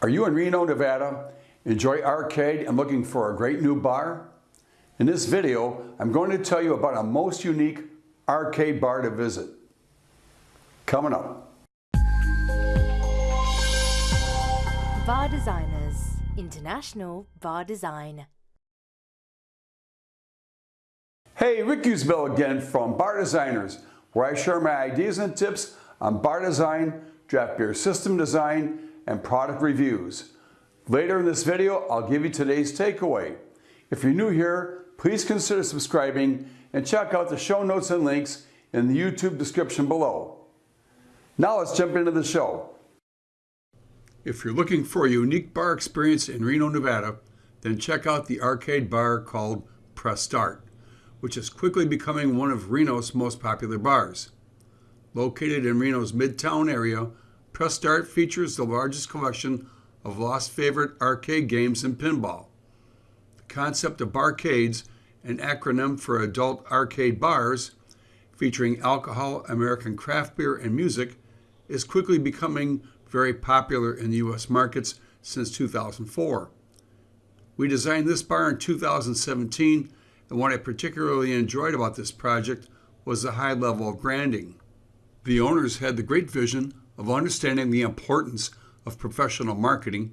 Are you in Reno, Nevada, enjoy arcade and looking for a great new bar? In this video, I'm going to tell you about a most unique arcade bar to visit. Coming up. Bar Designers International Bar Design. Hey, Rick Usbell again from Bar Designers, where I share my ideas and tips on bar design, draft beer system design, and product reviews. Later in this video, I'll give you today's takeaway. If you're new here, please consider subscribing and check out the show notes and links in the YouTube description below. Now let's jump into the show. If you're looking for a unique bar experience in Reno, Nevada, then check out the arcade bar called Press Start, which is quickly becoming one of Reno's most popular bars. Located in Reno's Midtown area, Press Start features the largest collection of lost favorite arcade games and pinball. The concept of barcades, an acronym for adult arcade bars, featuring alcohol, American craft beer, and music, is quickly becoming very popular in the U.S. markets since 2004. We designed this bar in 2017, and what I particularly enjoyed about this project was the high level of branding. The owners had the great vision of understanding the importance of professional marketing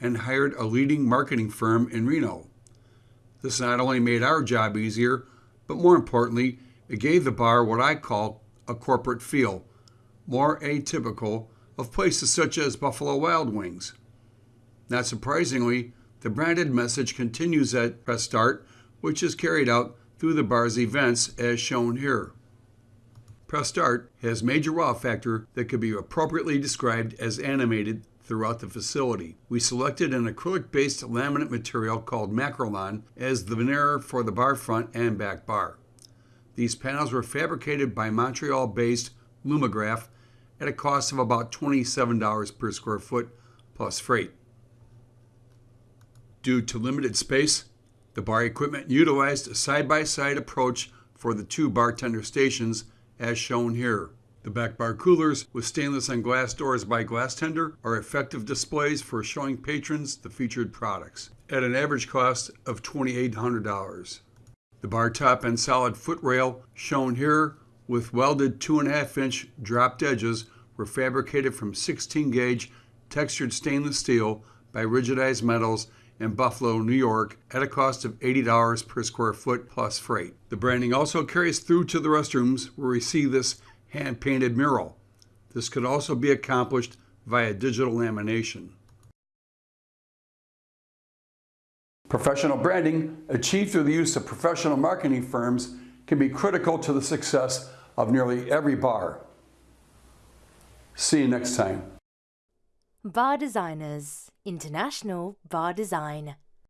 and hired a leading marketing firm in Reno. This not only made our job easier, but more importantly, it gave the bar what I call a corporate feel, more atypical of places such as Buffalo Wild Wings. Not surprisingly, the branded message continues at Press Start, which is carried out through the bar's events as shown here. Press Start has major wow factor that could be appropriately described as animated throughout the facility. We selected an acrylic-based laminate material called Makrolon as the veneer for the bar front and back bar. These panels were fabricated by Montreal-based Lumigraph at a cost of about $27 per square foot plus freight. Due to limited space, the bar equipment utilized a side-by-side -side approach for the two bartender stations as shown here. The back bar coolers with stainless and glass doors by Glasstender are effective displays for showing patrons the featured products at an average cost of $2,800. The bar top and solid foot rail shown here with welded 2.5 inch dropped edges were fabricated from 16 gauge textured stainless steel by Rigidized Metals in Buffalo, New York at a cost of $80 per square foot plus freight. The branding also carries through to the restrooms where we see this hand-painted mural. This could also be accomplished via digital lamination. Professional branding, achieved through the use of professional marketing firms, can be critical to the success of nearly every bar. See you next time. Bar Designers International Bar Design